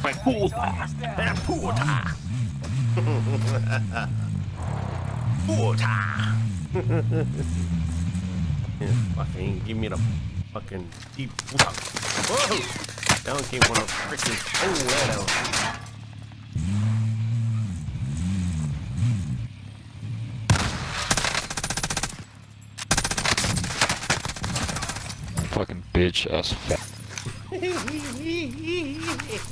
Puta! Puta! Puta! yeah, fucking give me the fucking deep puta. Whoa! One came from a freaking oh that out. Fucking bitch ass fat.